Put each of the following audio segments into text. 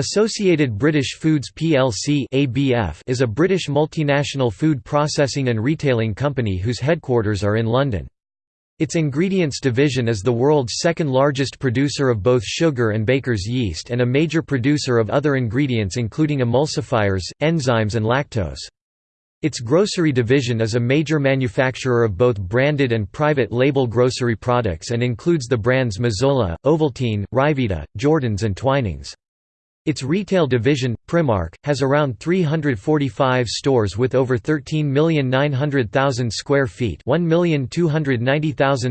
Associated British Foods plc is a British multinational food processing and retailing company whose headquarters are in London. Its ingredients division is the world's second largest producer of both sugar and baker's yeast and a major producer of other ingredients including emulsifiers, enzymes and lactose. Its grocery division is a major manufacturer of both branded and private label grocery products and includes the brands Mazola, Ovaltine, Ryvita, Jordans and Twinings. Its retail division, Primark, has around 345 stores with over 13,900,000 square feet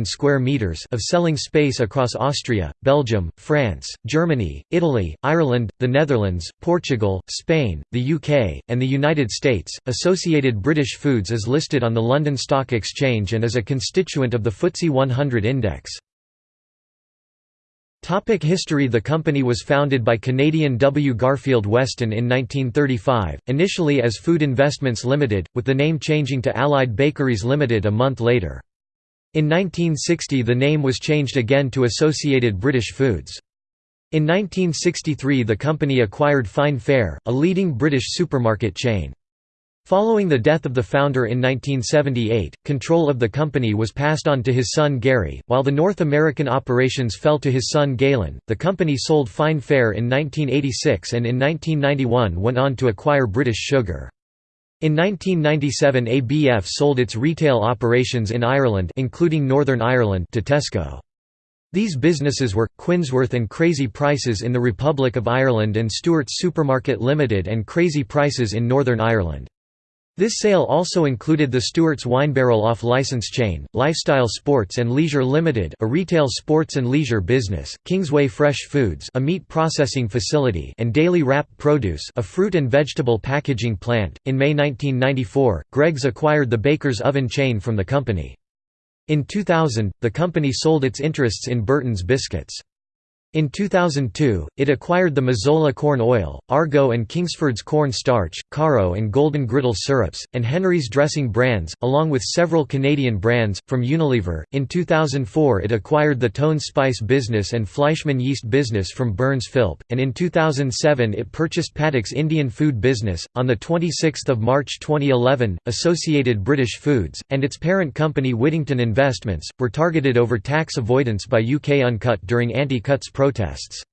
square meters of selling space across Austria, Belgium, France, Germany, Italy, Ireland, the Netherlands, Portugal, Spain, the UK, and the United States. Associated British Foods is listed on the London Stock Exchange and is a constituent of the FTSE 100 index. Topic history The company was founded by Canadian W. Garfield Weston in 1935, initially as Food Investments Limited, with the name changing to Allied Bakeries Limited a month later. In 1960 the name was changed again to Associated British Foods. In 1963 the company acquired Fine Fare, a leading British supermarket chain. Following the death of the founder in 1978, control of the company was passed on to his son Gary, while the North American operations fell to his son Galen. The company sold Fine Fare in 1986 and in 1991 went on to acquire British Sugar. In 1997 ABF sold its retail operations in Ireland including Northern Ireland to Tesco. These businesses were, Quinnsworth and Crazy Prices in the Republic of Ireland and Stewart's Supermarket Limited and Crazy Prices in Northern Ireland. This sale also included the Stewart's Winebarrel off-license chain, Lifestyle Sports and Leisure Limited a retail sports and leisure business, Kingsway Fresh Foods a meat processing facility and Daily Wrap Produce a fruit and vegetable packaging plant. In May 1994, Greggs acquired the Baker's Oven chain from the company. In 2000, the company sold its interests in Burton's Biscuits. In 2002, it acquired the Mazola corn oil, Argo and Kingsford's corn starch, Karo and Golden Griddle syrups, and Henri's dressing brands, along with several Canadian brands, from Unilever. In 2004, it acquired the Tone Spice business and Fleischmann yeast business from Burns Philp, and in 2007 it purchased Patak's Indian food business. On 26 March 2011, Associated British Foods, and its parent company Whittington Investments, were targeted over tax avoidance by UK Uncut during anti-cuts protests.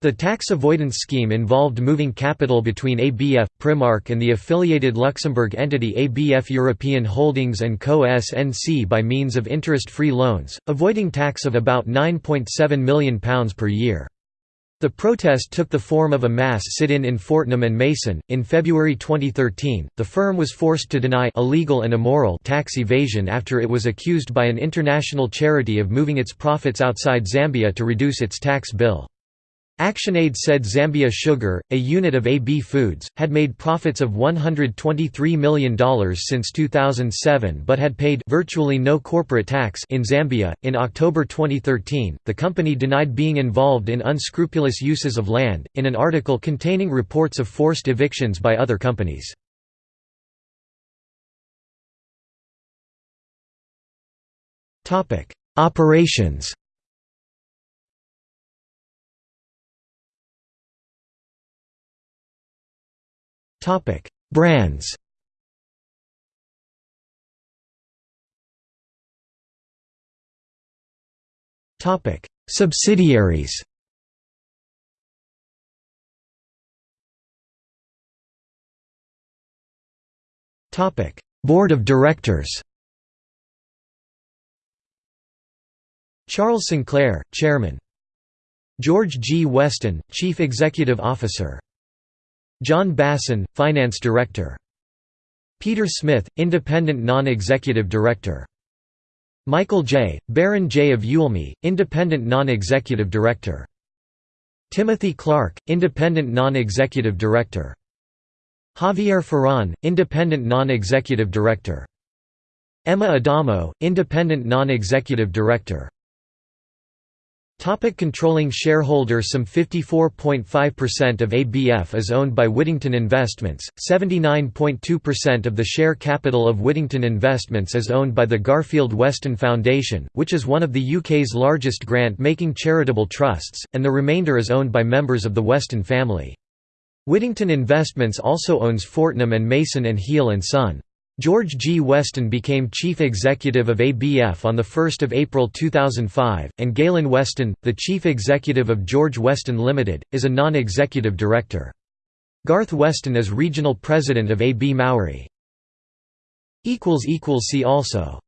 The tax avoidance scheme involved moving capital between ABF, Primark and the affiliated Luxembourg entity ABF European Holdings & Co. SNC by means of interest-free loans, avoiding tax of about £9.7 million per year. The protest took the form of a mass sit-in in Fortnum and Mason. In February 2013, the firm was forced to deny illegal and immoral tax evasion after it was accused by an international charity of moving its profits outside Zambia to reduce its tax bill. ActionAid said Zambia Sugar, a unit of AB Foods, had made profits of $123 million since 2007 but had paid virtually no corporate tax in Zambia. In October 2013, the company denied being involved in unscrupulous uses of land, in an article containing reports of forced evictions by other companies. Operations Topic: Brands. Topic: Subsidiaries. Topic: Board of Directors. Charles Sinclair, Chairman. George G. Weston, Chief Executive Officer John Bason, Finance Director. Peter Smith, Independent Non-Executive Director. Michael Jay, Baron Jay of Ewelme, Independent Non-Executive Director. Timothy Clark, Independent Non-Executive Director. Javier Ferran, Independent Non-Executive Director. Emma Adamo, Independent Non-Executive Director. Topic controlling shareholder Some 54.5% of ABF is owned by Whittington Investments, 79.2% of the share capital of Whittington Investments is owned by the Garfield Weston Foundation, which is one of the UK's largest grant-making charitable trusts, and the remainder is owned by members of the Weston family. Whittington Investments also owns Fortnum and Mason and Heal and Son. George G. Weston became chief executive of ABF on 1 April 2005, and Galen Weston, the chief executive of George Weston Limited, is a non-executive director. Garth Weston is regional president of AB Mauri. See also